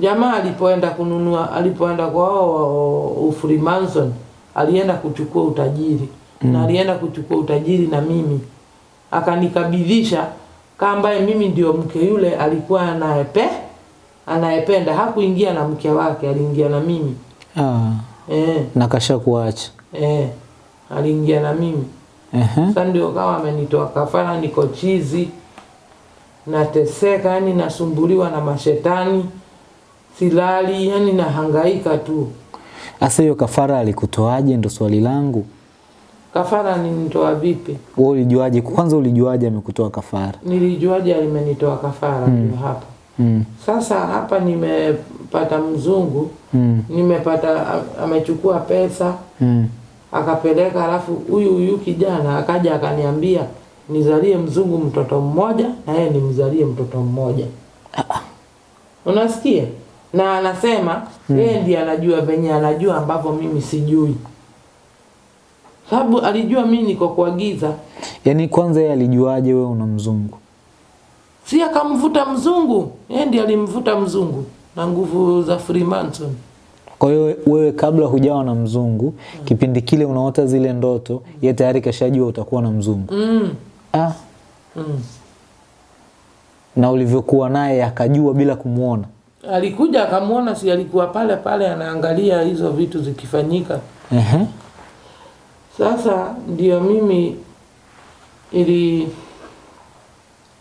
jamaa alipoenda kununua alipoenda kwa Ufrimanson alienda kuchukua utajiri. Mm. na alienda kuchukua utajiri na mimi. Akanikabidhisha kama ambaye mimi ndio mke yule alikuwa anayepe anayependa. Hakuingia na mke wake aliingia na mimi. Ah, eh, na kasha kuacha. eh, aliingia na mimi. Ehe. sasa ndio kama amenitoa kafara niko chizi nateseka yani nasumbuliwa na mashetani silali yani nahangaika tu Asa hiyo kafara alikutoaje ndo swali langu. kafara ninitoa vipi Wewe ulijuaje? Kwanza ulijuaje amekutoa kafara? nilijuaje alimenitoa kafara ndio hapa Mm. sasa hapa nimepata mzungu Mm. nimepata amechukua pesa Mm. akapeleka alafu huyu huyu kijana akaja akaniambia nizalie mzungu mtoto mmoja na yeye nimzalie mtoto mmoja Ah. unasikia na anasema yeye ndiye anajua venye anajua ambavyo mimi sijui sababu alijua mimi niko kuagiza yani Yaani kwanza yeye alijuaje wewe una mzungu? si akamvuta mzungu yeye ndiye alimvuta mzungu na nguvu za Freemason Kwa hiyo wewe kabla hujawa na mzungu, kipindi kile unaota zile ndoto, yeye tayari kashajua utakuwa na mzungu. mm. Ah, Mm. na ulivyokuwa naye akajua bila kumuona. Alikuja akamwona si alikuwa pale pale anaangalia hizo vitu zikifanyika Ehe. Sasa ndio mimi ili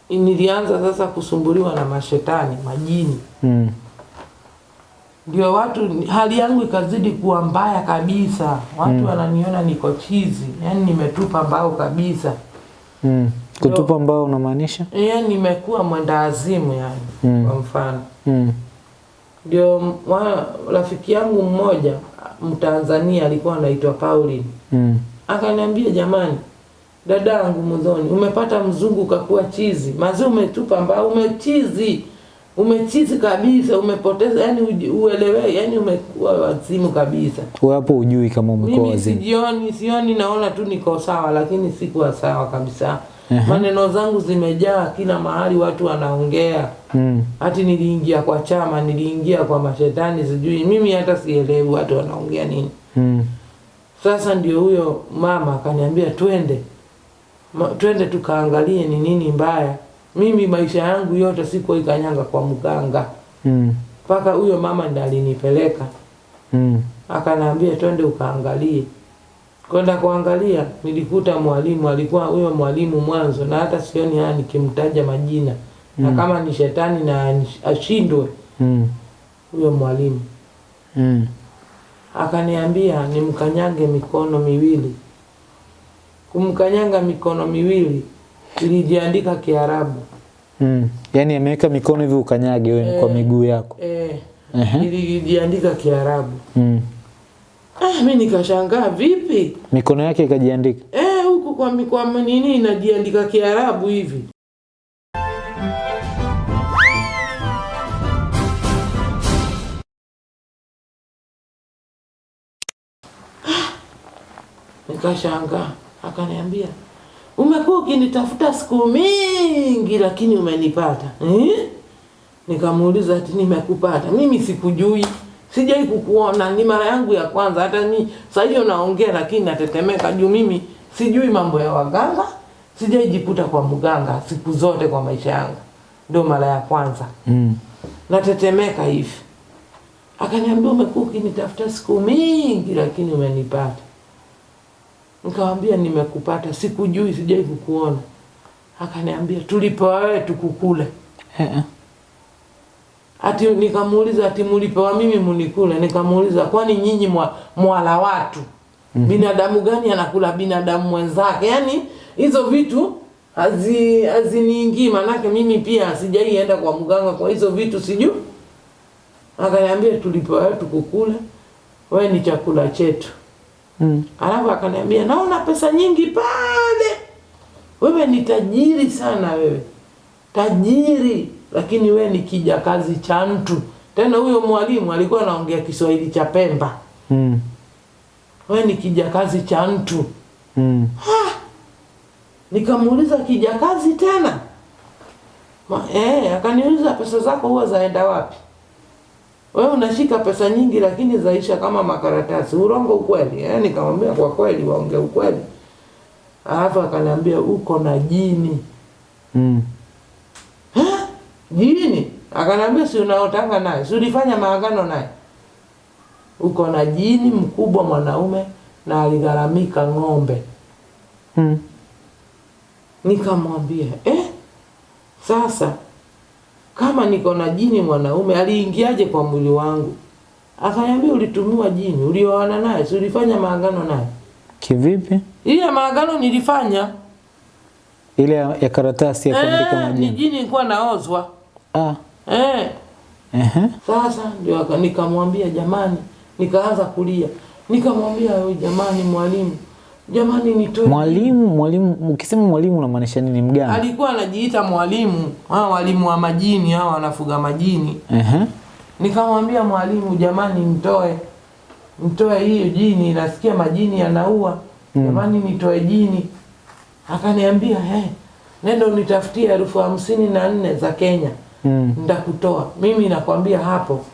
nilianza sasa kusumbuliwa na mashetani majini, Mm. ndio watu, hali yangu ikazidi kuwa mbaya kabisa. Watu wananiona niko chizi, yani nimetupa mbao kabisa, Mm. Kutupa mbao unamaanisha? yani nimekuwa mwenda azimu yani Mm. kwa mfano Mm. Ndio rafiki yangu mmoja Mtanzania alikuwa anaitwa Pauline Mm. akaniambia jamani, dada yangu Mudhoni, umepata mzungu kakuwa chizi, mazi umetupa mbao, umechizi, umechizi kabisa, umepoteza yani uelewe, yani umekuwa wazimu kabisa. Wewe hapo ujui kama umekuwa Mimi wazimu. sijioni, sioni, naona tu niko sawa, lakini sikuwa sawa kabisa. Ehe. Maneno zangu zimejaa kila mahali, watu wanaongea Mm. hati niliingia kwa chama, niliingia kwa mashetani, sijui mimi hata sielewi watu wanaongea nini. Mm. Sasa ndio huyo mama akaniambia twende, Ma, twende tukaangalie ni nini mbaya. Mimi maisha yangu yote sikuwa ikanyanga kwa mganga, Mm. mpaka huyo mama ndiye alinipeleka Mm. akaniambia twende ukaangalie. Kwenda kuangalia, nilikuta mwalimu alikuwa huyo mwalimu mwanzo, na hata sioni haya nikimtaja majina mm. na kama ni shetani na ashindwe Mm. huyo mwalimu. Mm. akaniambia nimkanyage mikono miwili. Kumkanyanga mikono miwili ilijiandika Kiarabu Mm. Yaani ameweka mikono hivi ukanyage wewe kwa miguu yako. eh, Ehe. ilijiandika Kiarabu. Mm. Ah, mi nikashangaa vipi Mikono yake ikajiandika. eh, huku kwa, mikoa nini inajiandika Kiarabu hivi? Nikashangaa, akaniambia umekuwa ukinitafuta siku mingi, lakini umenipata eh? Nikamuuliza ati nimekupata mimi? Sikujui, sijai kukuona, ni mara yangu ya kwanza. Hata ni saa hiyo naongea, lakini natetemeka juu mimi sijui mambo ya waganga, sijaijikuta kwa mganga siku zote kwa maisha yangu, ndio mara ya kwanza Mm. natetemeka hivi. Akaniambia umekuwa ukinitafuta siku mingi, lakini umenipata. Nikamwambia nimekupata, sikujui, sijai kukuona. Akaniambia tulipo wewe tukukule. Ati nikamuuliza ati mulipewa mimi munikule? Nikamuuliza kwani nyinyi mwa, mwala watu binadamu gani anakula binadamu mwenzake? Yani hizo vitu hazi haziniingii, manake mimi pia sijaienda kwa mganga kwa hizo vitu siju. Akaniambia tulipewa wewe tukukule, wewe ni chakula chetu. Mm. Alafu akaniambia naona pesa nyingi pale, wewe ni tajiri sana wewe, tajiri, lakini we ni kijakazi cha mtu. Tena huyo mwalimu alikuwa anaongea Kiswahili cha Pemba, Mm. We ni kijakazi cha mtu. Mm. Nikamuuliza kijakazi tena Ma, eh, akaniuliza pesa zako huwa zaenda wapi? we unashika pesa nyingi lakini zaisha kama makaratasi, urongo ukweli? Eh, nikamwambia kwa kweli, waongee ukweli. Alafu akaniambia uko na jini. Mm. Jini? akanambia si unaotanga naye, si ulifanya maagano naye? Uko na jini mkubwa mwanaume na aligharamika ng'ombe. Mm. Nikamwambia eh, sasa kama niko na jini mwanaume aliingiaje kwa mwili wangu? Akaniambia ulitumiwa jini, ulioana naye, si ulifanya maagano naye? Kivipi? Ile maagano nilifanya Ile ya, karatasi ya kuandika eh, ni jini nilikuwa naozwa Ah. eh. Ehe. Sasa ndio nikamwambia jamani, nikaanza kulia, nikamwambia "Wewe jamani, mwalimu, jamani nitoe Mwalimu, mwalimu, ukisema mwalimu unamaanisha nini? Mgani alikuwa anajiita mwalimu, hawa walimu wa majini, hawa wanafuga majini. Ehe. Nikamwambia mwalimu, jamani, nitoe nitoe hiyo jini, nasikia majini yanaua, mm. jamani, nitoe jini. Akaniambia hey, nenda unitafutie elfu hamsini na nne za Kenya Mm. ndakutoa. Mimi nakwambia hapo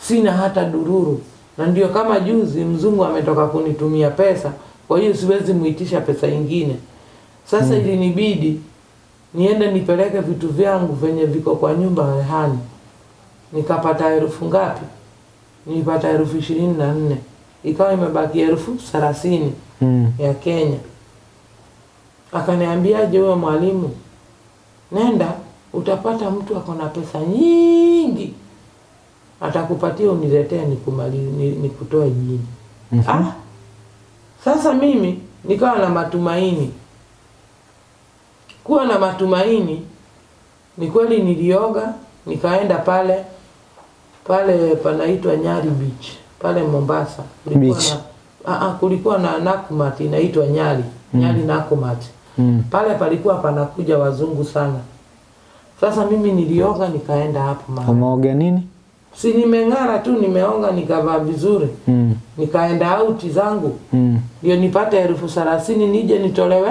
sina hata dururu, na ndio kama juzi mzungu ametoka kunitumia pesa, kwa hiyo siwezi muitisha pesa ingine. Sasa mm. ilinibidi niende nipeleke vitu vyangu venye viko kwa nyumba rehani. Nikapata elfu ngapi? Nilipata elfu ishirini na nne ikawa imebaki elfu thelathini Mm. ya Kenya. Akaniambiaje huyo mwalimu, nenda utapata mtu ako na pesa nyingi, atakupatia uniletee nikumali ni- nikutoe jini. mm -hmm. Ah, sasa mimi nikawa na matumaini. Kuwa na matumaini ni kweli, nilioga nikaenda pale pale panaitwa Nyari Beach pale Mombasa. Kulikuwa Beach. na a, a, kulikuwa na Nakumat inaitwa Nyari mm. Nyari Nakumat Mm. pale palikuwa panakuja wazungu sana. Sasa mimi nilioga nikaenda hapo mara. Umeoga nini? Si nimeng'ara tu, nimeonga nikavaa vizuri, Mm. nikaenda auti zangu Mm. ndio nipate elfu thelathini nije nitolewe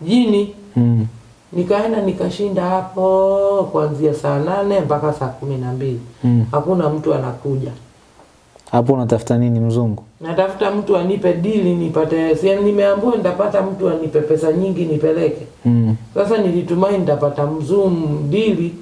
jini. Mm. Nikaenda nikashinda hapo kuanzia saa nane mpaka saa kumi na mbili Mm. hakuna mtu anakuja. Hapo unatafuta nini mzungu? Natafuta mtu anipe dili nipate, si nimeambiwa nitapata mtu anipe pesa nyingi nipeleke. Mm. Sasa nilitumai nitapata mzum dili,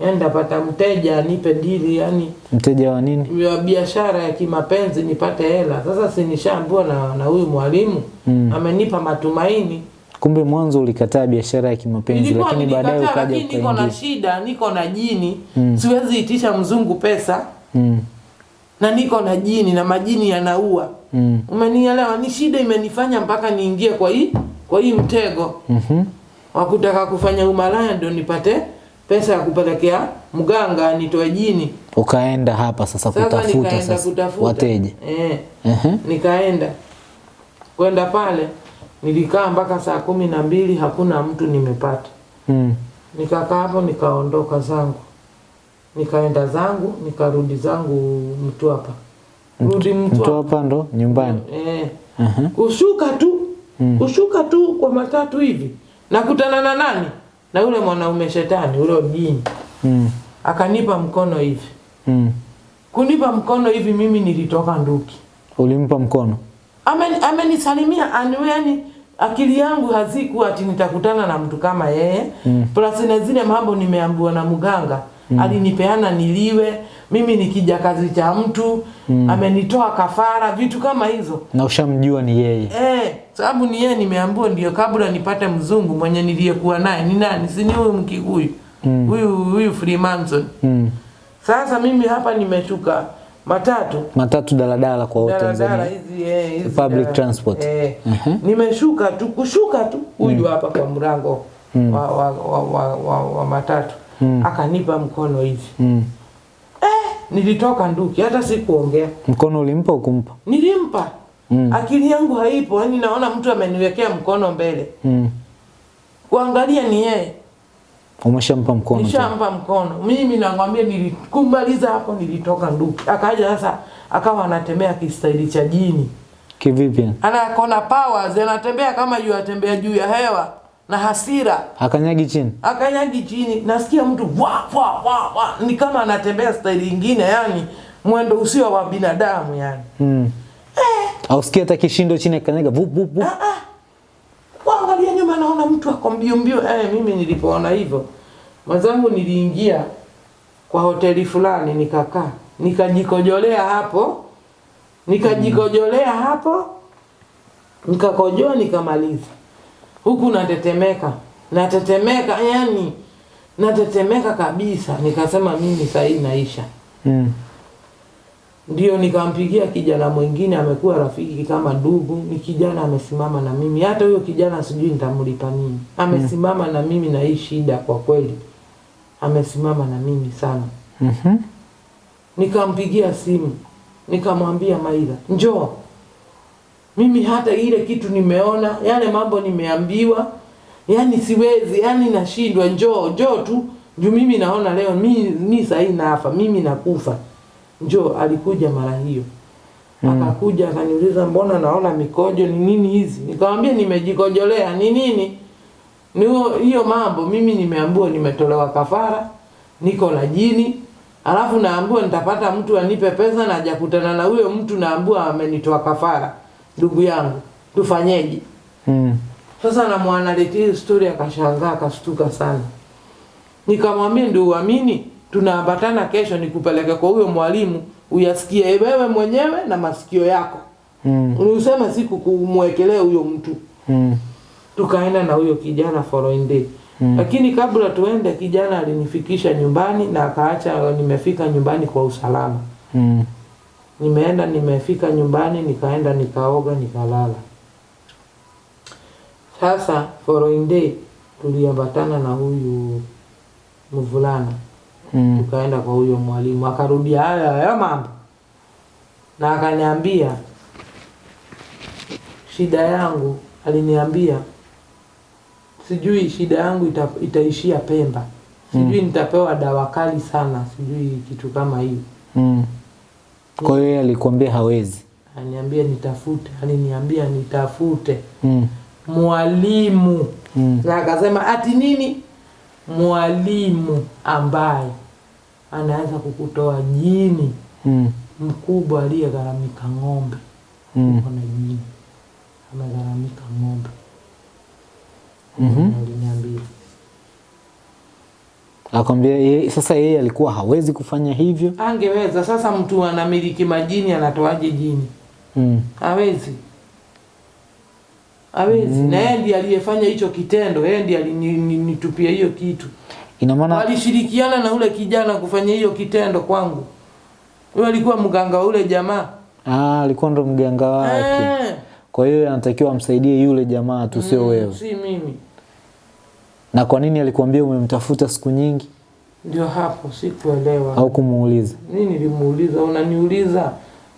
yani nitapata mteja anipe dili, yani Mteja wa nini? ya biashara ya kimapenzi nipate hela. Sasa sinishaambua na na huyu mwalimu Mm. amenipa matumaini. Kumbe mwanzo ulikataa biashara ya kimapenzi lakini baadaye ukaja niko na shida, niko na jini Mm. siwezi itisha mzungu pesa Mm. Na niko na jini na majini yanaua. Mm. Umenielewa? Ni shida imenifanya mpaka niingie kwa hii kwa hii mtego Mhm. wa kutaka kufanya umalaya ndio nipate pesa ya kupelekea mganga nitoe jini. Ukaenda hapa sasa Sasa kutafuta nikaenda sasa kutafuta wateja. eh, Ehe. nikaenda kwenda pale, nilikaa mpaka saa kumi na mbili hakuna mtu nimepata. Mm. Nikakaa hapo nikaondoka zangu, nikaenda zangu nikarudi zangu mtu hapa rudi Mtu hapa ndo nyumbani. eh, uh-huh. kushuka tu Mm. kushuka tu kwa matatu hivi nakutana na nani? Na yule mwanaume shetani ule jini, Mm. akanipa mkono hivi. Mm. Kunipa mkono hivi, mimi nilitoka nduki. Ulimpa mkono. Amenisalimia ame yani akili yangu hazikuwa ati nitakutana na mtu kama yeye Mm. plus na zile mambo nimeambiwa na mganga alinipeana niliwe mimi ni kijakazi cha mtu mm. amenitoa kafara vitu kama hizo Na ushamjua ni yeye. eh, sababu ni yeye nimeambiwa ndio kabla nipate mzungu mwenye niliyekuwa naye ni nani si ni huyu mkikuyu Mm. huyu huyu Freemason Mm. sasa mimi hapa nimeshuka matatu Matatu daladala kwa wote Tanzania. hizi eh, hizi Public dala- transport. eh. Mhm. nimeshuka tu kushuka tu huyu hapa kwa mlango wa, wa, wa, wa, wa, wa matatu akanipa mkono hivi Mm. eh, nilitoka nduki hata sikuongea Mkono ulimpa ukumpa? nilimpa Mm. akili yangu haipo yani naona mtu ameniwekea mkono mbele Mm. kuangalia ni yeye Umeshampa mkono. nishampa mkono mimi nakwambia nilikumaliza hapo nilitoka nduki akaja sasa akawa anatembea kistaili cha jini Kivipi? anakona powers anatembea kama juu atembea juu ya hewa na hasira Akanyagi chini. akanyagi chini nasikia mtu wa wa wa wa ni kama anatembea staili nyingine yani mwendo usio wa binadamu yani. Mm. eh. Au sikia hata kishindo chini akanyaga vup vup vup. Ah, ah. Waangalia nyuma naona mtu ako mbio mbio. Eh, mimi nilipoona hivyo mwenzangu niliingia kwa hoteli fulani nikakaa nikajikojolea hapo nikajikojolea hapo nikakojoa nikamaliza huku natetemeka. Natetemeka yani natetemeka kabisa. Nikasema mimi sahii naisha. Mm. ndio nikampigia kijana mwingine amekuwa rafiki kama ndugu. Ni kijana amesimama na mimi. Hata huyo kijana sijui nitamlipa nini. Amesimama mm. na mimi na hii shida kwa kweli. Amesimama na mimi sana. Mhm. nikampigia simu. Nikamwambia maila njoo mimi hata ile kitu nimeona yale mambo nimeambiwa yani siwezi yani nashindwa njoo njoo tu. Juu mimi naona leo mi, mi sahii nafa mimi nakufa. Njoo alikuja mara hiyo. Hmm. akakuja akaniuliza mbona naona mikojo ni nini hizi? Nikamwambia nimejikojolea ni nini? Ni hiyo mambo mimi nimeambiwa nimetolewa kafara niko na jini. Alafu naambiwa nitapata mtu anipe pesa na ajakutana na huyo mtu naambiwa amenitoa kafara ndugu yangu tufanyeje Mm. sasa na mwanaletea hiyo story akashangaa akastuka sana nikamwambia ndio uamini tunaambatana kesho nikupeleke kwa huyo mwalimu uyasikie wewe mwenyewe na masikio yako Mm. useme siku kumwekelea huyo mtu Mm. tukaenda na huyo kijana following day Mm. lakini kabla tuende kijana alinifikisha nyumbani na akaacha nimefika nyumbani kwa usalama Mm. Nimeenda nimefika nyumbani nikaenda nikaoga nikalala. Sasa following day tuliambatana na huyu mvulana. Mm. tukaenda kwa huyo mwalimu akarudia haya haya mambo. Na akaniambia shida yangu aliniambia sijui shida yangu ita, itaishia Pemba. Sijui nitapewa dawa kali sana sijui kitu kama hiyo. Mm. Kwa hiyo yeye alikwambia hawezi. Aniambia nitafute aliniambia nitafute Mm. mwalimu Mm. na akasema ati nini mwalimu ambaye anaweza kukutoa jini Mm. mkubwa aliyegharamika ng'ombe Mm. uko na jini amegharamika ng'ombe Mhm. aliniambia Akwambia yeye sasa yeye alikuwa hawezi kufanya hivyo. angeweza sasa mtu anamiliki majini anatoaje jini Mm. hawezi hawezi mm. na yeye ndiye aliyefanya hicho kitendo yeye ndiye alinitupia hiyo kitu Ina maana walishirikiana na ule kijana kufanya hiyo kitendo kwangu huyo alikuwa mganga wa ule jamaa ah, alikuwa ndo mganga wake. Eh, Kwa hiyo anatakiwa amsaidie yule jamaa tu, sio mm, wewe. si mimi Na kwa nini alikwambia umemtafuta siku nyingi? Ndio hapo sikuelewa. Au kumuuliza? Nini nilimuuliza? Unaniuliza?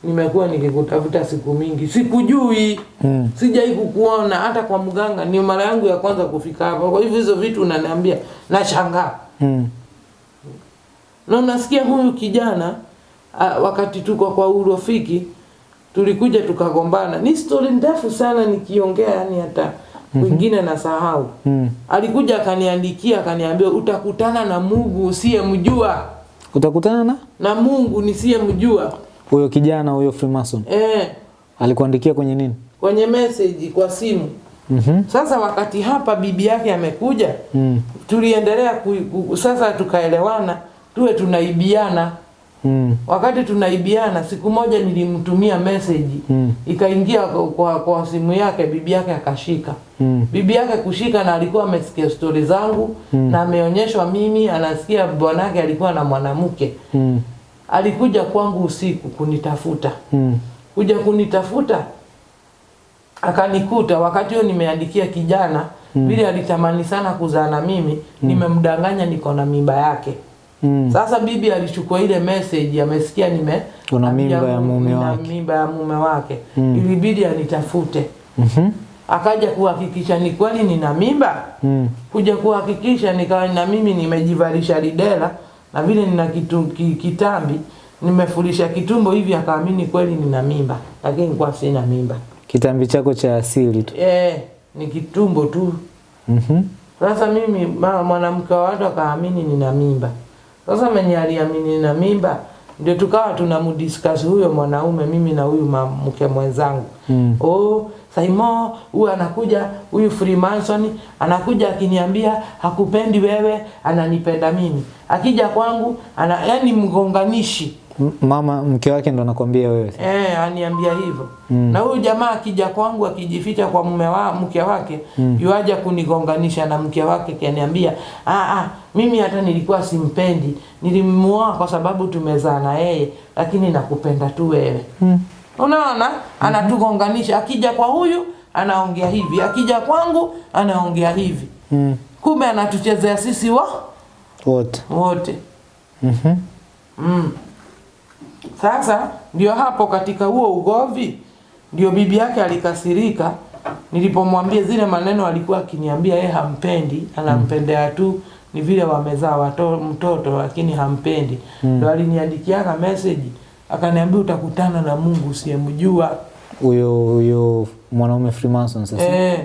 Nimekuwa nikikutafuta siku mingi. Sikujui. Mm. sijai kukuona. Hata kwa mganga ni mara yangu ya kwanza kufika hapa. Kwa hivyo hizo vitu unaniambia nashangaa. Mm. na unasikia huyu kijana a, wakati tuko kwa urafiki tulikuja tukagombana. Ni stori ndefu sana nikiongea yani hata kwingine nasahau Mm. alikuja akaniandikia akaniambia utakutana na mungu usiyemjua Utakutana na na mungu nisiyemjua huyo kijana huyo Freemason. eh, Alikuandikia kwenye nini? kwenye message kwa simu Mm -hmm. sasa wakati hapa bibi yake amekuja Mm. tuliendelea ku, ku, sasa tukaelewana tuwe tunaibiana Mm. wakati tunaibiana siku moja nilimtumia message Mm. ikaingia kwa, kwa, kwa simu yake bibi yake akashika Mm. bibi yake kushika na alikuwa amesikia stori zangu mm. na ameonyeshwa mimi anasikia bwanake alikuwa na mwanamke Mm. alikuja kwangu usiku kunitafuta Mm. kuja kunitafuta akanikuta wakati huo nimeandikia kijana vile mm. alitamani sana kuzaa na mimi mm. nimemdanganya niko na mimba yake Mm. sasa bibi alichukua ile message amesikia nime Una mimba ya mume wake. mimba ya mume wake Mm. ilibidi anitafute Mhm. akaja kuhakikisha ni kweli nina mimba Mm. kuja kuhakikisha nikawa na mimi nimejivalisha lidela na vile nina kitu, ki, kitambi nimefulisha kitumbo hivi akaamini kweli nina mimba lakini kwa sina mimba Kitambi chako cha asili tu. eh, ni kitumbo tu Mhm. Mm sasa mimi mwanamke wa watu akaamini nina mimba sasa mwenye aliamini na mimba ndio tukawa tunamdiscuss huyo mwanaume mimi na huyu mke mwenzangu. Mm. oh Saimo huyu anakuja huyu Freemason anakuja akiniambia hakupendi wewe ananipenda mimi. Akija kwangu ana yani mgonganishi mama mke wake ndo anakwambia wewe Eh, aniambia hivyo. Mm. Na huyu jamaa akija kwangu akijificha kwa mume wa mke wake, mm. yuaja kunigonganisha na mke wake kaniambia, "Ah ah, mimi hata nilikuwa simpendi. Nilimuoa kwa sababu tumezaa na yeye, lakini nakupenda tu wewe." Mm. Unaona? Anatugonganisha. Akija kwa huyu anaongea hivi, akija kwangu anaongea hivi. mm. Kumbe anatuchezea sisi wa wote wote. Mhm. mm Mm. Sasa ndio hapo katika huo ugovi ndio bibi yake alikasirika nilipomwambia zile maneno alikuwa akiniambia yeye hampendi, anampendea tu ni vile wamezaa watoto mtoto lakini hampendi. Ndio aliniandikiaga message akaniambia utakutana na Mungu usiyemjua. huyo huyo mwanaume Freemason sasa Eh,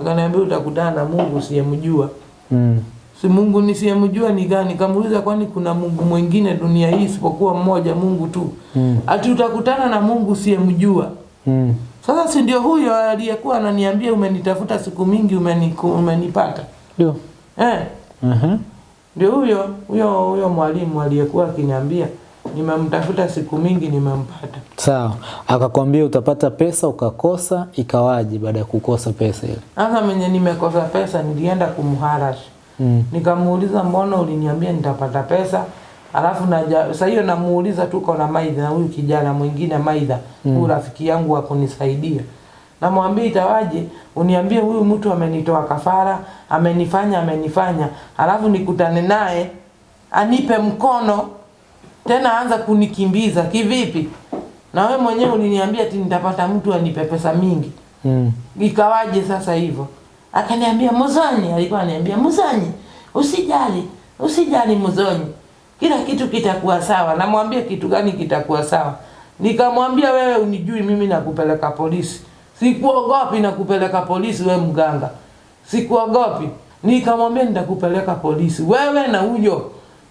akaniambia utakutana na Mungu usiyemjua. mm. Si Mungu nisiyemjua ni gani? Kamuuliza, kwani kuna Mungu mwingine dunia hii isipokuwa mmoja Mungu tu? Mm. Ati utakutana na Mungu usiyemjua. Mm. Sasa si ndio huyo aliyekuwa ananiambia umenitafuta siku mingi umeniku, umenipata ndio eh? Mhm. Ndio huyo huyo huyo mwalimu aliyekuwa akiniambia nimemtafuta siku mingi nimempata. sawa akakwambia utapata pesa ukakosa ikawaje baada ya kukosa pesa ile Sasa mwenye nimekosa pesa nilienda kumharash mm. Nikamuuliza, mbona uliniambia nitapata pesa? Alafu naja sasa hiyo namuuliza, tuko na Maidha na huyu kijana mwingine Maidha, mm. huyu rafiki yangu wa kunisaidia. Namwambia itawaje uniambie huyu mtu amenitoa kafara, amenifanya amenifanya, alafu nikutane naye anipe mkono tena anza kunikimbiza kivipi? Na we mwenyewe uliniambia ati nitapata mtu anipe pesa mingi Mm. ikawaje sasa hivyo? Akaniambia Muzonyi, alikuwa ananiambia Muzonyi, usijali, usijali Muzonyi, kila kitu kitakuwa sawa. Namwambia kitu gani kitakuwa sawa? Nikamwambia wewe unijui mimi nakupeleka polisi, sikuogopi nakupeleka polisi, we mganga, sikuogopi. Nikamwambia nitakupeleka polisi, wewe na huyo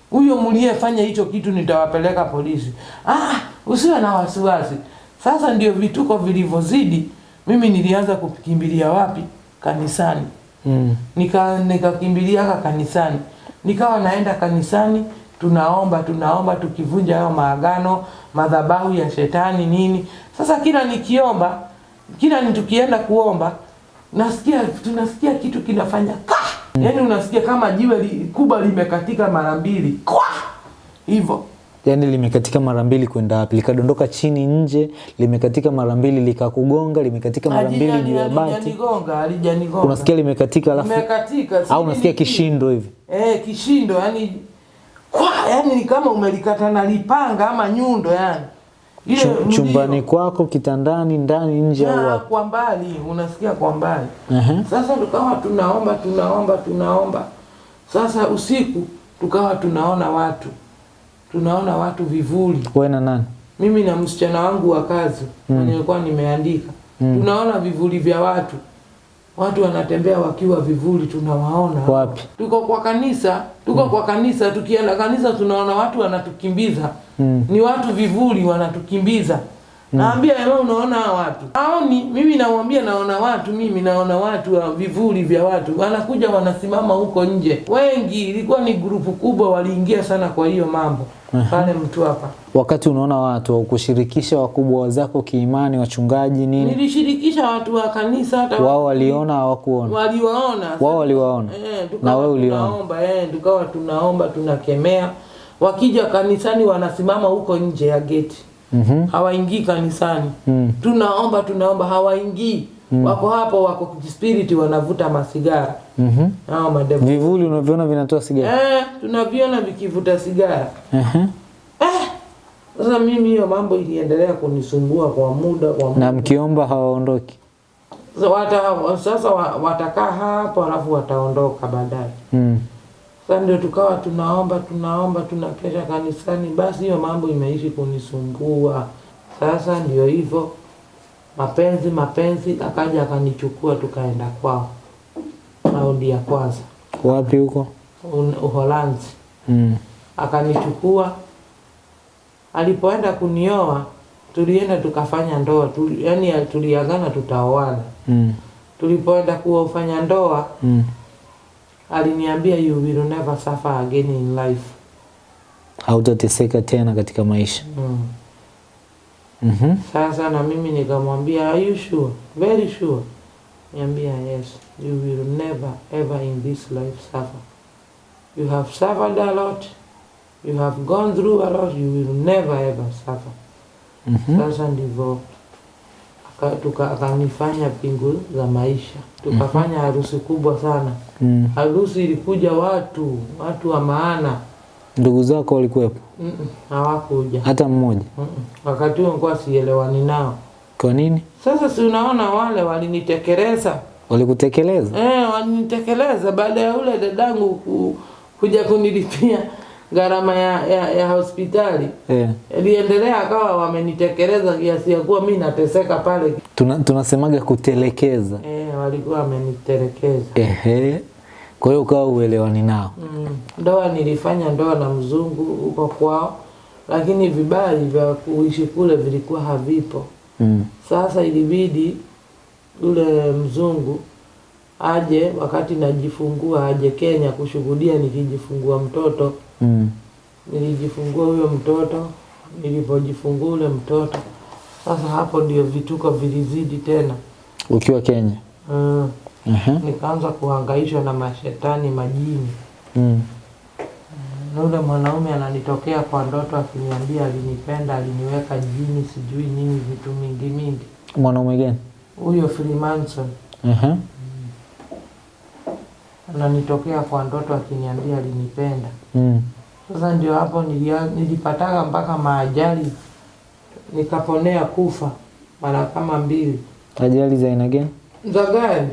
huyo mliyefanya hicho kitu nitawapeleka polisi. Ah, usiwe na wasiwasi. Sasa ndio vituko vilivyozidi, mimi nilianza kukimbilia wapi? Kanisani. Mm. Nika nikakimbiliaka kanisani, nikawa naenda kanisani, tunaomba tunaomba, tukivunja hayo maagano, madhabahu ya shetani nini. Sasa kila nikiomba, kila ni tukienda kuomba, nasikia tunasikia kitu kinafanya ka, mm. yani unasikia kama jiwe li, kubwa limekatika mara mbili kwa hivyo yaani limekatika mara mbili kwenda wapi likadondoka chini nje limekatika mara mbili likakugonga limekatika mara mbili juu ya bati unasikia limekatika alafu au unasikia kishindo hivi Eh, kishindo yani kwa yani ni kama umelikata na lipanga ama nyundo yani. Ile chumbani kwako kitandani ndani nje au wapi kwa mbali unasikia kwa mbali. uh -huh. Sasa tukawa tunaomba tunaomba tunaomba. Sasa usiku tukawa tunaona watu. Tunaona watu vivuli. wewe na nani Mimi na msichana wangu wa kazi mm. nilikuwa nimeandika mm. tunaona vivuli vya watu. Watu wanatembea wakiwa vivuli tunawaona. Wapi? Tuko kwa kanisa, tuko mm. kwa kanisa, tukienda kanisa tunaona watu wanatukimbiza. Mm. Ni watu vivuli wanatukimbiza. Naambia wewe unaona watu. Haoni, mimi namwambia naona watu, mimi naona watu wa vivuli vya watu. Wanakuja wanasimama huko nje. Wengi ilikuwa ni grupu kubwa waliingia sana kwa hiyo mambo. Pale mtu hapa. wakati unaona watu au kushirikisha wakubwa wazako kiimani wachungaji nini Nilishirikisha watu wa kanisa hata wao waliona hawakuona waliwaona. wao waliwaona Eh, na wewe uliona tunaomba eh, tukawa tunaomba tunakemea. Wakija kanisani wanasimama huko nje ya geti. Mhm. Hawaingii kanisani. Mm. Tunaomba tunaomba hawaingii. mm. Wako hapo wako spirit wanavuta masigara. Mhm. Hao madevu. vivuli unavyoona vinatoa sigara Eh, tunaviona vikivuta sigara. uh -huh. Eh, sasa mimi hiyo mambo iliendelea kunisumbua kwa muda kwa muda. na mkiomba hawaondoki Sasa wata, sasa watakaa hapo alafu wataondoka baadaye. mm. Sasa ndio tukawa tunaomba tunaomba tunakesha kanisani, basi hiyo mambo imeishi kunisumbua. Sasa ndio hivyo, mapenzi mapenzi, akaja akanichukua tukaenda kwao, raundi ya kwanza wapi huko Uholanzi. mm. Akanichukua alipoenda kunioa tulienda tukafanya ndoa tu, yani tuliagana tutaoana Mm. tulipoenda kuwa ufanya ndoa Mm. Aliniambia you will never suffer again in life Hautateseka tena katika maisha. mm. Mm -hmm. Sasa na mimi nikamwambia are you sure? Very sure. Niambia yes, you will never ever in this life suffer. You have suffered a lot. You have gone through a lot. You will never ever suffer. Mm -hmm. Sasa ndivyo akanifanya pingu za maisha, tukafanya harusi kubwa sana. Mm. Harusi ilikuja watu watu wa maana, Ndugu zako walikuwepo? Mm-mm, hawakuja. Hata mmoja? Mm-mm. Wakati huo nilikuwa sielewani nao. Kwa nini? Sasa si unaona wale walinitekeleza Walikutekeleza? eh, walinitekeleza baada ya ule dadangu ku, kuja kunilipia gharama ya, ya, ya hospitali Eh. iliendelea akawa wamenitekeleza kiasi ya kuwa mi nateseka pale Tuna, tunasemaga kutelekeza. eh, walikuwa wamenitelekeza Ehe. Kwa hiyo ukawa uelewani nao. mm. Ndoa nilifanya ndoa na mzungu huko kwao, lakini vibali vya kuishi kule vilikuwa havipo. Mm. Sasa ilibidi yule mzungu aje wakati najifungua, aje Kenya kushuhudia nikijifungua mtoto. Mm. Nilijifungua huyo mtoto, nilipojifungua ule mtoto, sasa hapo ndio vituko vilizidi tena. Ukiwa Kenya. Mm. Aha. Nikaanza kuhangaishwa na mashetani majini. Mm. Na yule mwanaume ananitokea kwa ndoto akiniambia alinipenda, aliniweka jini, sijui nini, vitu mingi mingi. Mwanaume gani? Huyo Freemason Aha. ananitokea kwa ndoto akiniambia alinipenda. Mm. Sasa ndio hapo nilipataka mpaka maajali, nikaponea kufa mara kama mbili Ajali za aina gani? Za gari,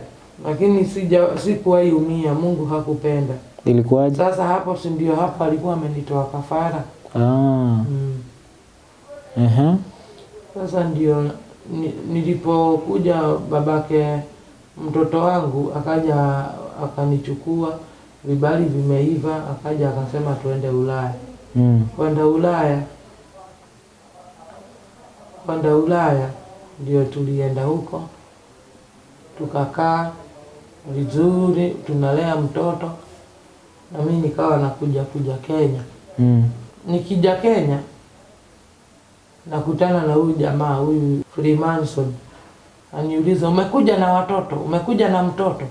lakini sija sikuwahi umia, Mungu hakupenda. Ilikuwaje? Sasa hapo si ndio hapo alikuwa amenitoa kafara Ah. mm. Aha. Sasa ndio ni, nilipokuja babake mtoto wangu akaja akanichukua, vibali vimeiva, akaja akasema tuende Ulaya. Mm. Kwenda Ulaya, kwenda Ulaya ndio tulienda huko, tukakaa vizuri, tunalea mtoto na mimi nikawa nakuja kuja Kenya. Mm. Nikija Kenya nakutana na huyu jamaa huyu Freemason, aniuliza umekuja na watoto, umekuja na mtoto?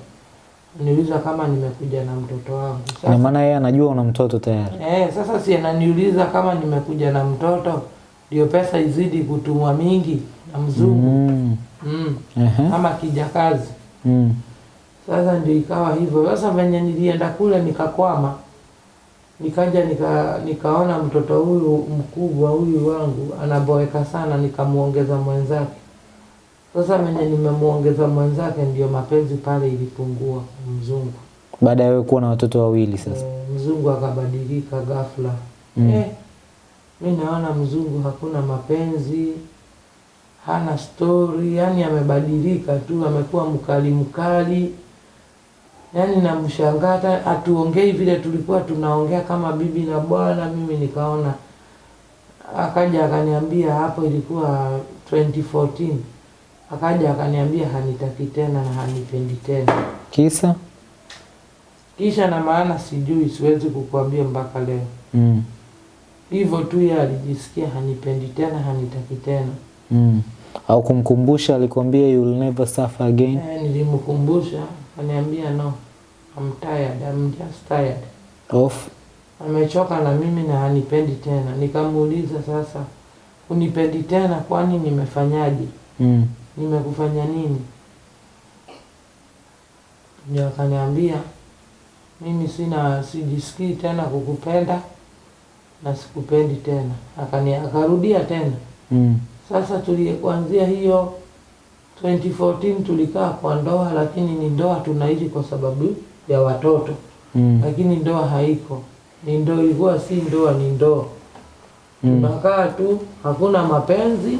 Aniuliza kama nimekuja na mtoto wangu. Sasa, maana yeye anajua una mtoto tayari. eh, sasa si ananiuliza kama nimekuja na mtoto ndio pesa izidi kutumwa mingi na mzungu Mm. mm. Aha. kama kijakazi. Mm. Sasa ndio ikawa hivyo. Sasa venye nilienda kule nikakwama, nikaja nika, nikaona mtoto huyu mkubwa huyu wangu anaboeka sana, nikamuongeza mwenzake. Sasa venye nimemuongeza mwenzake, ndio mapenzi pale ilipungua mzungu. Baada ya wewe kuwa na watoto wawili sasa. E, mzungu akabadilika ghafla. Mm. Eh, mi naona mzungu hakuna mapenzi, hana stori, yani amebadilika tu, amekuwa mkali mkali, yani namshangaa, atuongei vile tulikuwa tunaongea kama bibi na bwana. Mimi nikaona, akaja akaniambia, hapo ilikuwa 2014 akaja akaniambia hanitaki tena na hanipendi tena. Kisa? Kisha na maana sijui, siwezi kukuambia mpaka leo. Mm. Hivyo tu yeye alijisikia hanipendi tena, hanitaki tena. Mm. Au kumkumbusha alikwambia you will never suffer again. Eh, nilimkumbusha, aniambia no, I'm tired, I'm just tired. Of? Amechoka na mimi na hanipendi tena. Nikamuuliza sasa, unipendi tena kwani nimefanyaje? Mm. Nimekufanya nini? Ndio akaniambia mimi sina sijisikii tena kukupenda na sikupendi tena. Akani akarudia tena. Mm. Sasa tulie kuanzia hiyo 2014 tulikaa kwa ndoa, lakini ni ndoa tunaishi kwa sababu ya watoto, Mm. lakini ndoa haiko. Ni ndoa, ilikuwa si ndoa, ni ndoa. Mm. Tunakaa tu, hakuna mapenzi,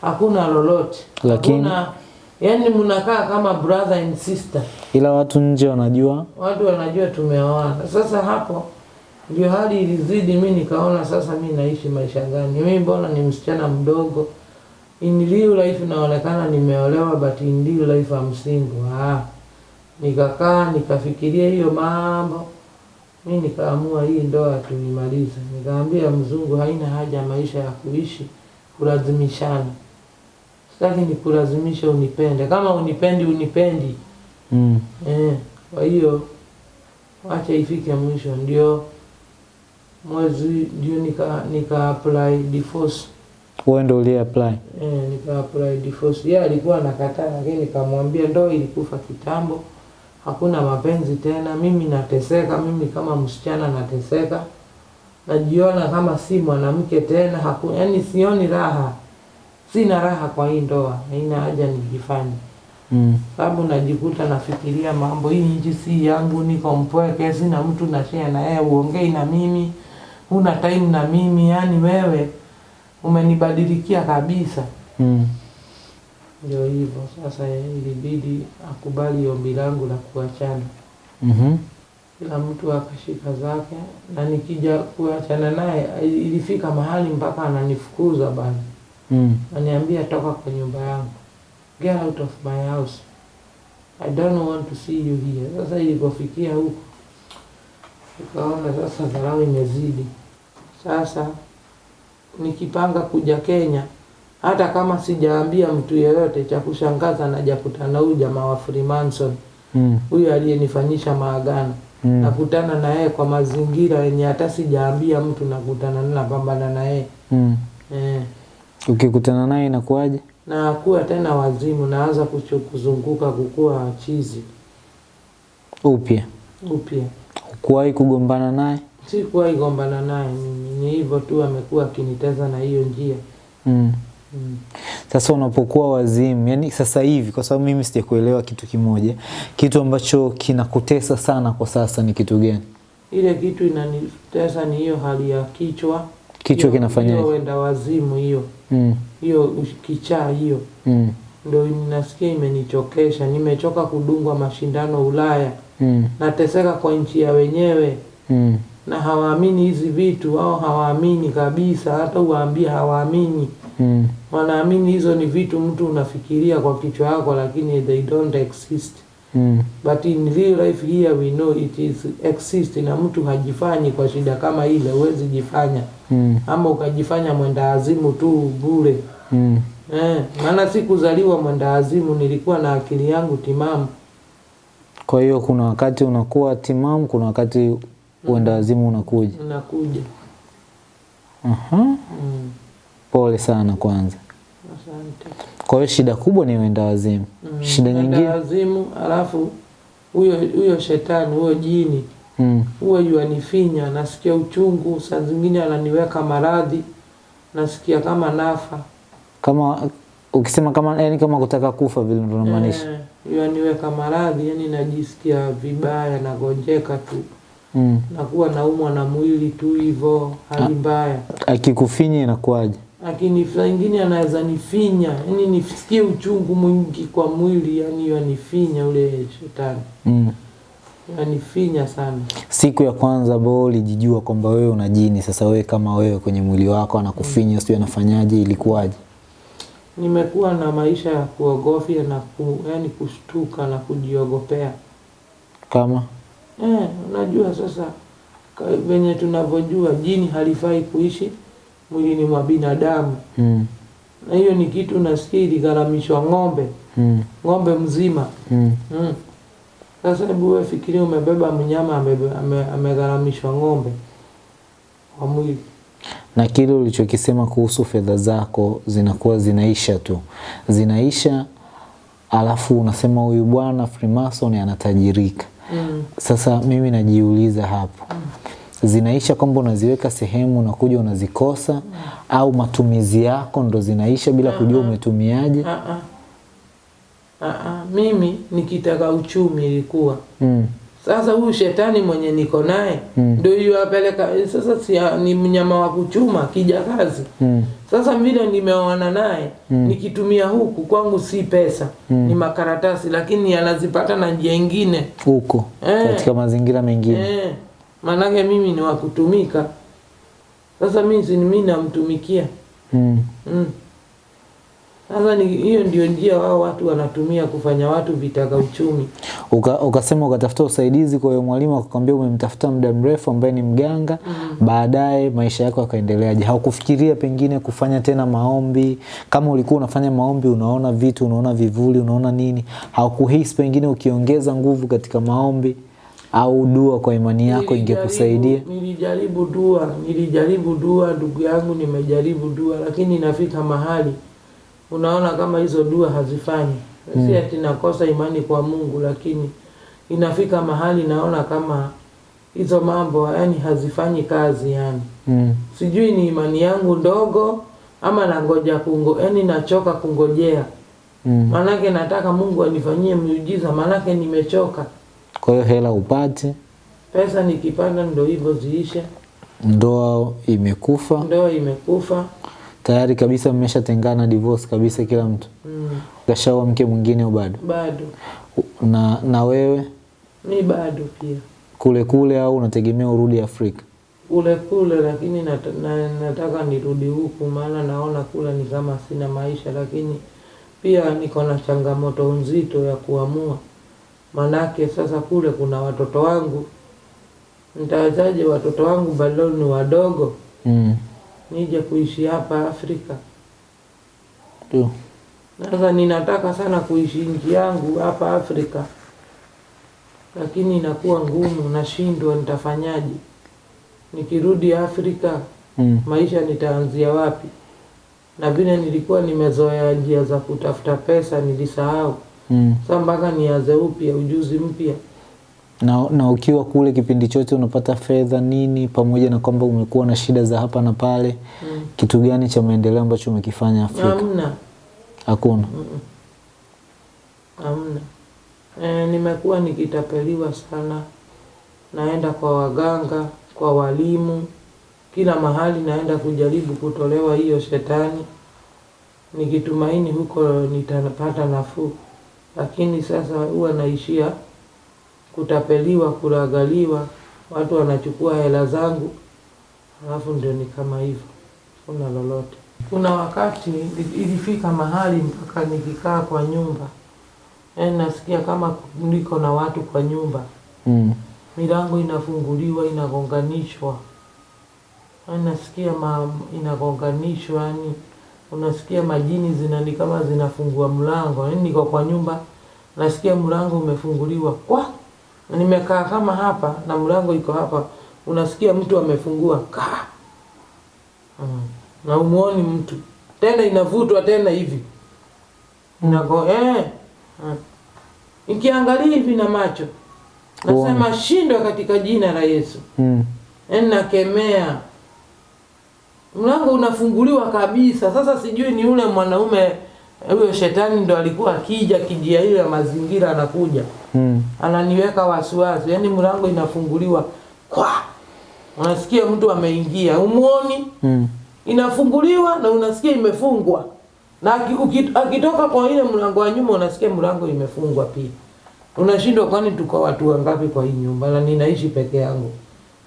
hakuna lolote, Lakini- hakuna yani, mnakaa kama brother and sister. Ila watu nje wanajua. Watu wanajua tumeoana. Sasa hapo ndio hali ilizidi, mi nikaona sasa mi naishi maisha gani? Mi mbona ni msichana mdogo, in real life naonekana nimeolewa, but in real life I'm single. Ah, nikakaa nikafikiria hiyo mambo, mi nikaamua hii ndoa tuimalize. Nikaambia mzungu, haina haja maisha ya kuishi kulazimishana, sitaki nikulazimisha unipende, kama unipendi unipendi Mm. Eh, kwa hiyo wacha ifike mwisho, ndio mwezi ndio nika nika apply divorce Wewe ndio ulie apply. eh, nika apply divorce. Yeye alikuwa anakataa, lakini nikamwambia ndoa ilikufa kitambo, hakuna mapenzi tena. Mimi nateseka, mimi kama msichana nateseka, najiona kama si mwanamke tena, haku, yani sioni raha, sina raha kwa hii ndoa, haina haja nijifanye Mm. sababu najikuta nafikiria mambo, hii nchi si yangu, niko mpweke, sina mtu na share na yeye, uongei na mimi, una time na mimi, yani wewe umenibadilikia kabisa. Mm. Ndio hivyo sasa, ilibidi akubali ombi langu la kuachana, mm-hmm. kila mtu akashika zake, na nikija kuachana naye ilifika mahali mpaka ananifukuza bana, Mm. aniambia toka kwa nyumba yangu, get out of my house, I don't want to see you here. Sasa ilipofikia huko, nikaona sasa dharau imezidi. Sasa nikipanga kuja Kenya, hata kama sijaambia mtu yeyote, cha kushangaza najakutana huyu jamaa wa Freemason, Mm. aliyenifanyisha maagano Mm. nakutana na yeye kwa mazingira yenye hata sijaambia mtu, nakutana naye, napambana na yeye Mm. eh. Ukikutana naye inakuwaje? Nakuwa tena wazimu, naanza kuzunguka kukua chizi Upya. upya. Ukuwahi kugombana naye? Sikuwahi gombana naye mimi, ni hivyo tu, amekuwa akiniteza na hiyo njia Mm. mm. Sasa unapokuwa wazimu, yani sasa hivi, kwa sababu mimi sijakuelewa kitu kimoja, kitu ambacho kinakutesa sana kwa sasa ni kitu gani? Ile kitu inanitesa ni hiyo hali ya kichwa, Kichwa kinafanya hiyo wenda wazimu, hiyo Mm. hiyo kichaa hiyo Mm. ndo ninasikia imenichokesha. Nimechoka kudungwa mashindano Ulaya, Mm. nateseka kwa nchi ya wenyewe Mm. Na hawaamini hizi vitu wao hawaamini kabisa, hata uwaambie hawaamini. Mm. Wanaamini hizo ni vitu mtu unafikiria kwa kichwa yako, lakini they don't exist. Mm. But in real life here we know it is exist, na mtu hajifanyi kwa shida kama ile, huwezi jifanya Mm. ama ukajifanya mwenda azimu tu bure. Mm. Eh, maana sikuzaliwa mwenda azimu, nilikuwa na akili yangu timamu. Kwa hiyo kuna wakati unakuwa timamu, kuna wakati uenda wazimu unakuja. unakuja Aha. mm, Pole sana kwanza. asante. Kwa hiyo shida kubwa ni uenda wazimu. Mm, Shida nyingine wazimu alafu huyo huyo shetani huyo jini Mm. huwa yuanifinya, nasikia uchungu, saa zingine ananiweka maradhi, nasikia kama nafa Kama ukisema kama yani kama kutaka kufa vile ndio unamaanisha. Eh, yuaniweka maradhi, yani najisikia vibaya, nagonjeka tu, Mm. nakuwa naumwa na mwili tu hivyo, hali mbaya. Akikufinya inakuwaje? Lakini saa ingine anaweza nifinya, yani nisikie uchungu mwingi kwa mwili, yani yanifinya ule shetani, Mm. yanifinya sana. Siku ya kwanza ambao ulijijua kwamba wewe una jini, sasa wewe kama wewe kwenye mwili wako anakufinya, mm. sio anafanyaje, ilikuwaje? Nimekuwa na maisha ya kuogofya na ku, yani kushtuka na kujiogopea. Kama Eh, unajua sasa venye tunavyojua jini halifai kuishi mwilini mwa binadamu, mm. na hiyo ni kitu nasikia iligharamishwa ng'ombe, Mm. ng'ombe mzima Mm. mm. Sasa hebu wewe fikiria, umebeba mnyama amegharamishwa ame- ame ng'ombe kwa mwili na kile ulichokisema kuhusu fedha zako zinakuwa zinaisha tu, zinaisha, alafu unasema huyu bwana Freemason anatajirika. Mm. Sasa mimi najiuliza hapo, zinaisha kwamba unaziweka sehemu unakuja unazikosa, mm. au matumizi yako ndo zinaisha bila kujua umetumiaje? Uh ah. Uh ah. Mimi nikitaka uchumi ilikuwa Mm. Sasa huyu shetani mwenye niko naye Mm. ndio sasa, si ni mnyama wa kuchuma kijakazi. Mm. Sasa vile nimeoana naye mm. nikitumia huku kwangu si pesa mm. ni makaratasi, lakini anazipata na njia ingine Huko Eh. katika mazingira mengine eh. maanake mimi ni wa kutumika. Sasa mimi si mimi namtumikia Mm. mm. Sasa ni hiyo ndio njia wao watu wanatumia kufanya watu vitaka uchumi. Uka, ukasema ukatafuta usaidizi kwa hiyo mwalimu akakwambia umemtafuta muda mrefu ambaye ni mganga mm. baadaye maisha yako yakaendeleaje haukufikiria pengine kufanya tena maombi kama ulikuwa unafanya maombi unaona vitu unaona vivuli unaona nini haukuhisi pengine ukiongeza nguvu katika maombi au dua kwa imani yako ingekusaidia Nilijaribu dua, nilijaribu dua, ndugu yangu, nimejaribu dua, lakini inafika mahali unaona kama hizo dua hazifanyi. mm. Si ati nakosa imani kwa Mungu, lakini inafika mahali naona kama hizo mambo yani hazifanyi kazi yani. mm. Sijui ni imani yangu ndogo ama nangoja kungo, yani nachoka kungojea. Mm. Maanake nataka Mungu anifanyie miujiza, maanake nimechoka. kwa hiyo hela upate, Pesa nikipata ndo hivyo ziishe, ndoa imekufa ndoa imekufa. Tayari kabisa mmeshatengana divorce kabisa kila mtu. Mm, kashaoa mke mwingine au bado? Bado. Na, na wewe? Mi bado pia. Kule kule au unategemea urudi Afrika? Kule kule, lakini nat na, nataka nirudi huku, maana naona kule ni kama sina maisha, lakini pia niko na changamoto nzito ya kuamua, manake sasa kule kuna watoto wangu, nitawezaje watoto wangu bado ni wadogo, mm. Nije kuishi hapa Afrika? tu. Sasa ninataka sana kuishi nchi yangu hapa Afrika, lakini inakuwa ngumu, nashindwa, nitafanyaje? Nikirudi Afrika Mm. maisha nitaanzia wapi? Na vile nilikuwa nimezoea njia za kutafuta pesa nilisahau. Mm. Sasa mpaka nianze upya, ujuzi mpya. Na, na ukiwa kule kipindi chote unapata fedha nini, pamoja na kwamba umekuwa na shida za hapa na pale, Mm. kitu gani cha maendeleo ambacho umekifanya Afrika? Hamna, Hakuna. hamna. E, nimekuwa nikitapeliwa sana, naenda kwa waganga, kwa walimu, kila mahali naenda kujaribu kutolewa hiyo shetani, nikitumaini huko nitapata nafuu, lakini sasa huwa naishia kutapeliwa, kuragaliwa, watu wanachukua hela zangu, alafu ndio ni kama hivyo, kuna lolote. Kuna wakati ilifika mahali mpaka nikikaa kwa nyumba, yaani nasikia kama niko na watu kwa nyumba, Mm. milango inafunguliwa inagonganishwa, yaani nasikia ma, inagonganishwa, yani unasikia majini zinani kama zinafungua mlango, yaani niko kwa nyumba nasikia mlango umefunguliwa kwa nimekaa kama hapa na mlango iko hapa, unasikia mtu amefungua ka mm. na umuoni mtu tena, inavutwa tena hivi Inago, eh, mm. ikiangalia hivi na macho nasema shindwa katika jina la Yesu. Mm. Yaani nakemea, mlango unafunguliwa kabisa. Sasa sijui ni ule mwanaume huyo shetani ndo alikuwa akija kijia hiyo ya mazingira, anakuja Mm. ananiweka wasiwasi, yaani mlango inafunguliwa kwa, unasikia mtu ameingia, umuoni, Mm. inafunguliwa na unasikia imefungwa, na akitoka kwa ile mlango wa nyuma unasikia mlango imefungwa pia. Unashindwa, kwani tuko watu wangapi kwa hii nyumba na ninaishi peke yangu?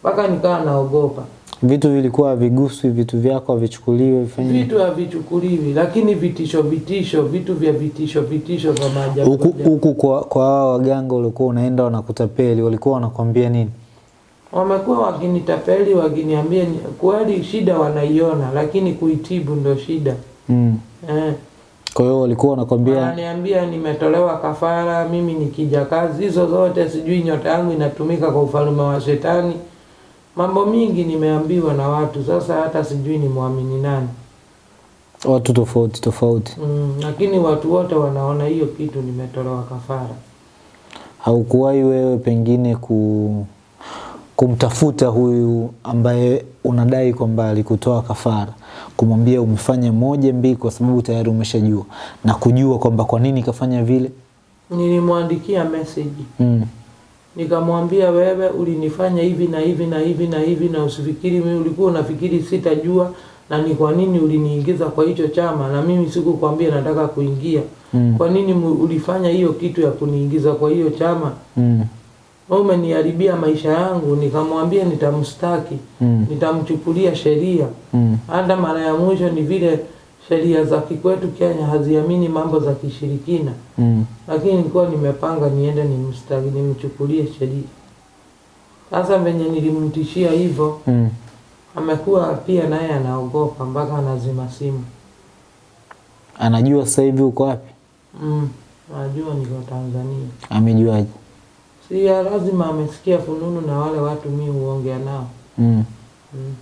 Mpaka nikawa naogopa. Vitu vilikuwa viguswi, vitu vyako vichukuliwe vifanye Vitu havichukuliwi, lakini vitisho vitisho, vitu vya vitisho vitisho vya maajabu huku huku kwa kwa waganga ulikuwa unaenda wanakutapeli, walikuwa wanakwambia nini? Wamekuwa wakinitapeli wakiniambia ni- kweli shida wanaiona, lakini kuitibu ndo shida Mm. eh. Kwa hiyo walikuwa wanakwambia Wananiambia nimetolewa kafara, mimi nikija kazi hizo zote, sijui nyota yangu inatumika kwa ufalme wa shetani. Mambo mingi nimeambiwa na watu, sasa hata sijui ni mwamini nani. watu tofauti tofauti. Mm, lakini watu wote wanaona hiyo kitu nimetolewa kafara. Haukuwahi wewe pengine ku kumtafuta huyu ambaye unadai kwamba alikutoa kafara, kumwambia umefanya moja mbili, kwa sababu tayari umeshajua na kujua kwamba kwa nini kafanya vile? Nilimwandikia message Mm. Nikamwambia, wewe ulinifanya hivi na hivi na hivi na hivi, na usifikiri mimi ulikuwa unafikiri sitajua na ni kwa nini uliniingiza kwa hicho chama, na mimi sikukwambia nataka kuingia. Mm. Kwa nini ulifanya hiyo kitu ya kuniingiza kwa hiyo chama? Mm. umeniharibia maisha yangu, nikamwambia nitamstaki, Mm. nitamchukulia sheria. Mm. Hata mara ya mwisho ni vile sheria za kikwetu Kenya haziamini mambo za kishirikina, Mm. lakini nilikuwa nimepanga niende nimstaki, nimchukulie sheria. Sasa venye nilimtishia hivyo, Mm. amekuwa pia naye anaogopa mpaka anazima simu. Anajua sasa hivi uko wapi? Mm, najua niko Tanzania. Amejuaje? Si lazima amesikia fununu na wale watu mi huongea nao. Mm. Mm.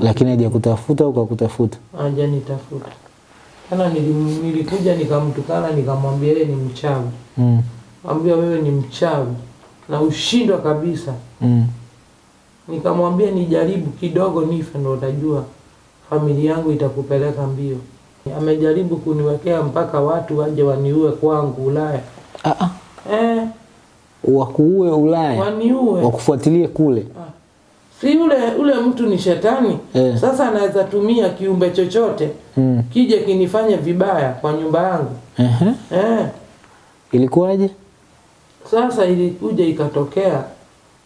Lakini hajakutafuta au kakutafuta? hajanitafuta tena. Nilikuja nikamtukana nikamwambia yeye ni mchawi, Mm. ambia wewe ni mchawi na ushindwa kabisa. Mm. Nikamwambia nijaribu kidogo nife, ndo utajua familia yangu itakupeleka mbio. Amejaribu kuniwekea mpaka watu waje waniue kwangu Ulaya. Ah, ah. Eh, Wakuue Ulaya, waniue wakufuatilie kule. Si ule ule mtu ni shetani yeah. sasa anaweza tumia kiumbe chochote Mm. kije kinifanye vibaya kwa nyumba yangu uh -huh. eh. Ilikuwaje? Sasa ilikuja ikatokea,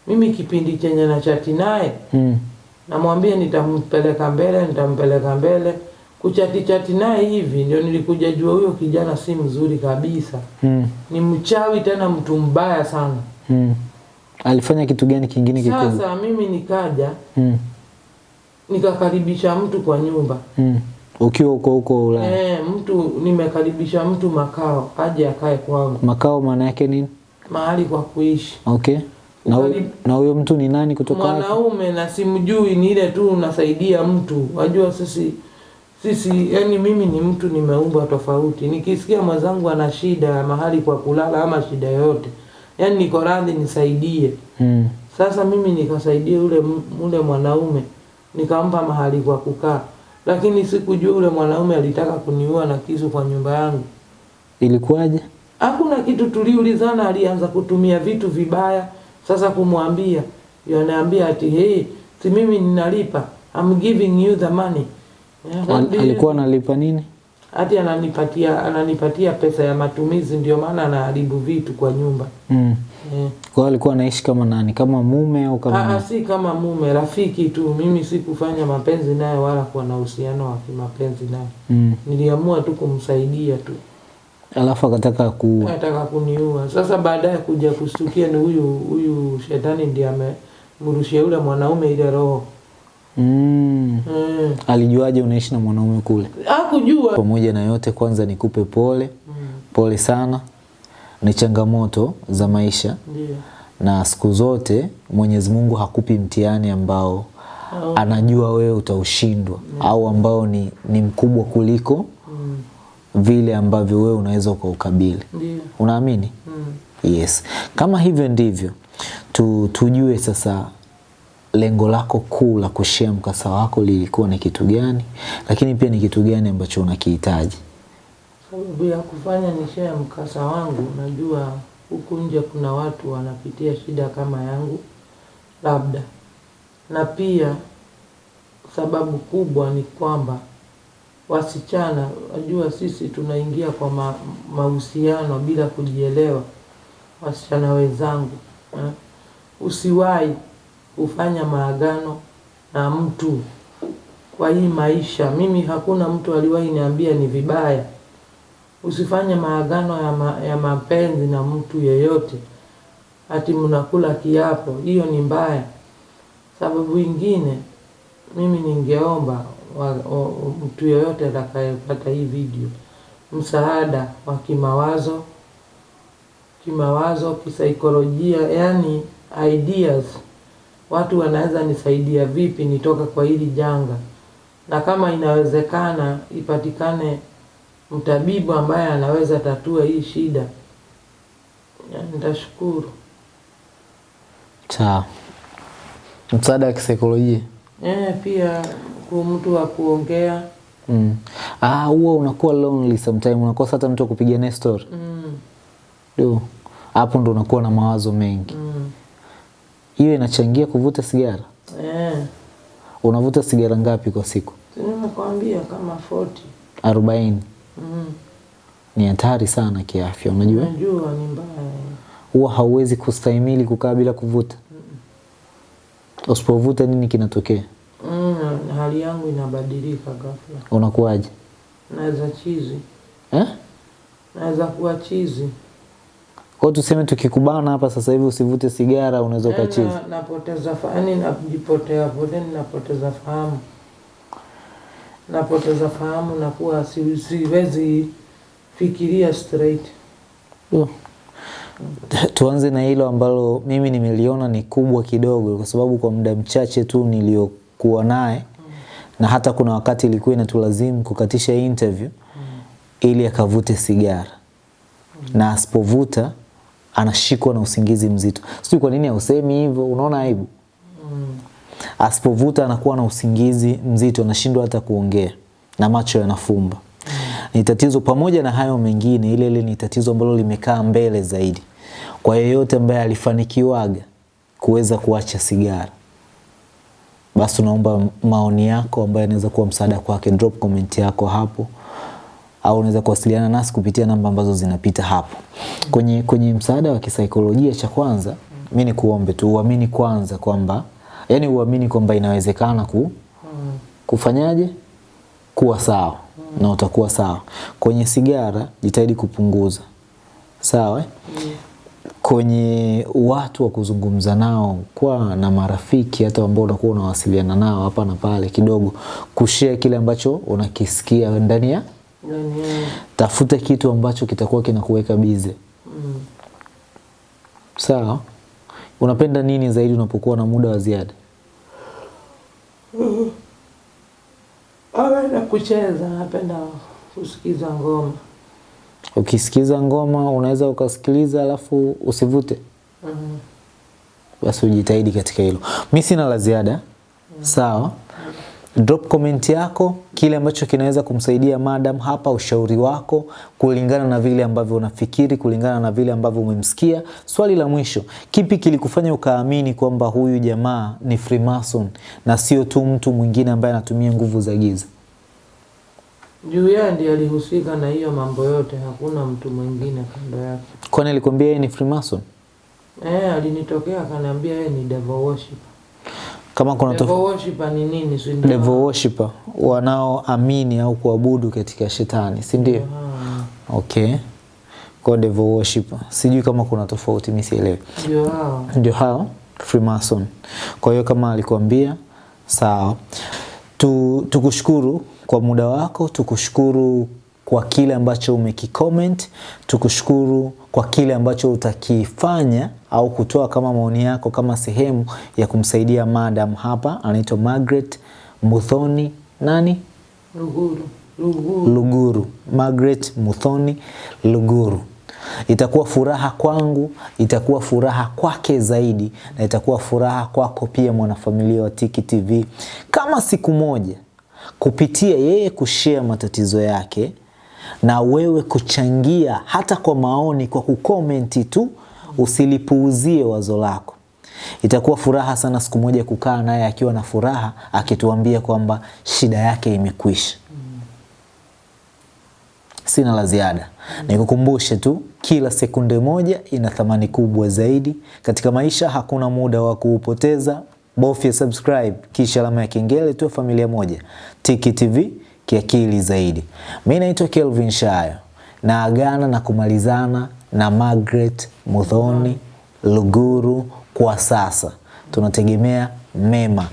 mimi kipindi chenye na chati naye Mm. namwambia nitampeleka mbele, nitampeleka mbele, kuchati chati naye hivi, ndio nilikuja jua huyo kijana si mzuri kabisa, Mm. ni mchawi, tena mtu mbaya sana. Mm. Alifanya kitu gani kingine kikubwa? Sasa mimi nikaja Mm. nikakaribisha mtu kwa nyumba Mm. Ukiwa huko huko Ulaya. eh, mtu nimekaribisha mtu makao, aje akae kwangu, Makao maana yake nini? mahali kwa kuishi. Okay. Na huyo- Ukaribu- na huyo mtu ni nani kutoka mwanaume na simjui, ni ile tu unasaidia mtu. Wajua sisi sisi, yani mimi ni mtu nimeumbwa tofauti. Nikisikia mwenzangu ana shida ya mahali kwa kulala ama shida yoyote, yani niko radhi nisaidie. Mm. Sasa mimi nikasaidia ule yule ule mwanaume nikampa mahali kwa kukaa, lakini sikujua ule mwanaume alitaka kuniua na kisu kwa nyumba yangu. Ilikuwaje? Hakuna kitu tuliulizana, alianza kutumia vitu vibaya. Sasa kumwambia yanaambia ati hey, si mimi ninalipa, I'm giving you the money. Yeah, Al, alikuwa analipa nini? Ati ananipatia ananipatia pesa ya matumizi, ndio maana anaharibu vitu kwa nyumba Mm. yeah. Kwa alikuwa anaishi kama nani? Kama mume au kama Aa, si kama mume, rafiki tu. Mimi sikufanya mapenzi naye wala kuwa na uhusiano wa kimapenzi naye, Mm. niliamua tu kumsaidia tu, Alafu akataka kuua. akataka kuniua. Sasa baadaye kuja kustukia ni huyu huyu shetani ndiye amemrushia yule mwanaume ile roho Mm. mm. Alijuaje unaishi na mwanaume kule? Hakujua Pamoja na yote, kwanza nikupe pole, mm. pole sana. Ni changamoto za maisha, Yeah. na siku zote Mwenyezi Mungu hakupi mtihani ambao oh. anajua wewe utaushindwa mm. au ambao ni, ni mkubwa kuliko mm. vile ambavyo wewe unaweza ukaukabili. Yeah. Unaamini? mm. Yes. Kama hivyo ndivyo tu, tujue sasa lengo lako kuu la kushea mkasa wako lilikuwa ni kitu gani, lakini pia ni kitu gani ambacho unakihitaji. Sababu ya kufanya ni share mkasa wangu, najua huku nje kuna watu wanapitia shida kama yangu, labda na pia sababu kubwa ni kwamba wasichana, najua sisi tunaingia kwa ma, mahusiano bila kujielewa. Wasichana wenzangu eh, usiwahi kufanya maagano na mtu kwa hii maisha. Mimi hakuna mtu aliwahi niambia ni vibaya. Usifanye maagano ya, ma, ya mapenzi na mtu yeyote, ati mnakula kiapo, hiyo ni mbaya. Sababu ingine, mimi ningeomba wa, wa, mtu yeyote atakayepata hii video msaada wa kimawazo, kimawazo, kisaikolojia, yani ideas, watu wanaweza nisaidia vipi nitoka kwa hili janga, na kama inawezekana ipatikane mtabibu ambaye anaweza tatua hii shida, nitashukuru. Sawa. Msaada wa kisaikolojia. Eh, pia ku mtu wa kuongea Mm. Ah, huwa unakuwa lonely sometime, unakosa hata mtu wa kupiga naye story. mm, Do Hapo ndo unakuwa na mawazo mengi. mm, Hiyo inachangia kuvuta sigara. eh, Unavuta sigara ngapi kwa siku? nimekuambia kama 40 arobaini. mm, Ni hatari sana kiafya, unajua? najua ni mbaya huwa hauwezi kustahimili kukaa bila kuvuta? mm. Usipovuta nini kinatokea? Mm, hali yangu inabadilika ghafla. Unakuwaje? Naweza chizi, Eh? naweza kuwa chizi. Kwa tuseme tukikubana hapa sasa hivi usivute sigara unaweza Yaani ukachizi. na- napoteza fahamu, yaani najipotea poteni, napoteza fahamu, napoteza fahamu, nakuwa si, siwezi fikiria straight. Yeah. Tuanze na hilo ambalo mimi nimeliona ni kubwa kidogo, kwa sababu kwa muda mchache tu niliokuwa naye na hata kuna wakati ilikuwa inatulazimu kukatisha interview mm. ili akavute sigara mm. na asipovuta anashikwa na usingizi mzito. Sijui kwa nini hausemi hivyo, unaona aibu? Asipovuta anakuwa na usingizi mzito, anashindwa hata kuongea na macho yanafumba. Ni tatizo pamoja na hayo mengine, ile ile ni tatizo ambalo limekaa mbele zaidi kwa yeyote ambaye alifanikiwaga kuweza kuacha sigara. Basi naomba maoni yako ambayo yanaweza kuwa msaada kwake, drop comment yako hapo au unaweza kuwasiliana nasi kupitia namba ambazo zinapita hapo. Kwenye, kwenye msaada wa kisaikolojia, cha kwanza mi ni kuombe tu uamini kwanza kwamba yani uamini kwamba inawezekana ku, kufanyaje kuwa sawa na utakuwa sawa. Kwenye sigara jitahidi kupunguza, sawa? Kwenye watu wa kuzungumza nao, kwa na marafiki hata ambao unakuwa unawasiliana nao hapa na pale, kidogo kushare kile ambacho unakisikia ndani ya tafuta kitu ambacho kitakuwa kinakuweka bize. mm, Sawa. Unapenda nini zaidi unapokuwa na muda wa ziada? napenda kucheza, napenda kusikiza ngoma. Ukisikiza ngoma unaweza ukasikiliza alafu usivute. Mm. Basi ujitahidi katika hilo. Mi sina la ziada. Mm. Sawa. Drop comment yako, kile ambacho kinaweza kumsaidia madam hapa, ushauri wako kulingana na vile ambavyo unafikiri, kulingana na vile ambavyo umemsikia. Swali la mwisho, kipi kilikufanya ukaamini kwamba huyu jamaa ni Freemason na sio tu mtu mwingine ambaye anatumia nguvu za giza? Juu yeye ndiye alihusika na hiyo mambo yote, hakuna mtu mwingine kando yake. Kwani alikwambia yeye ni Freemason? Eh, alinitokea akaniambia yeye ni devil worship. Kama kuna Devil tof- worship ni nini? Si ndio? devil worshipper wanaoamini au kuabudu katika shetani, si ndio? Okay. Kwa devil worshipper. Sijui kama kuna tofauti, mimi sielewi. Ndio hao. ndio hao Freemason. Kwa hiyo kama alikwambia, sawa. Tu, tukushukuru kwa muda wako, tukushukuru kwa kile ambacho umekicomment, tukushukuru kwa kile ambacho utakifanya au kutoa kama maoni yako kama sehemu ya kumsaidia madam hapa anaitwa Margaret Muthoni nani? Luguru. Luguru. Luguru, Margaret Muthoni Luguru. Itakuwa furaha kwangu, itakuwa furaha kwake zaidi, na itakuwa furaha kwako pia, mwanafamilia wa Tiki TV, kama siku moja kupitia yeye kushare matatizo yake na wewe kuchangia hata kwa maoni, kwa kukomenti tu, usilipuuzie wazo lako. Itakuwa furaha sana siku moja kukaa naye akiwa na furaha, akituambia kwamba shida yake imekwisha. Sina la ziada. Nikukumbushe tu kila sekunde moja ina thamani kubwa zaidi katika maisha. Hakuna muda wa kuupoteza. Bofya subscribe kisha alama ya kengele tu, familia moja. Tiki TV kiakili zaidi. Mimi naitwa Kelvin Shayo na agana na kumalizana na Margaret Muthoni Luguru. Kwa sasa tunategemea mema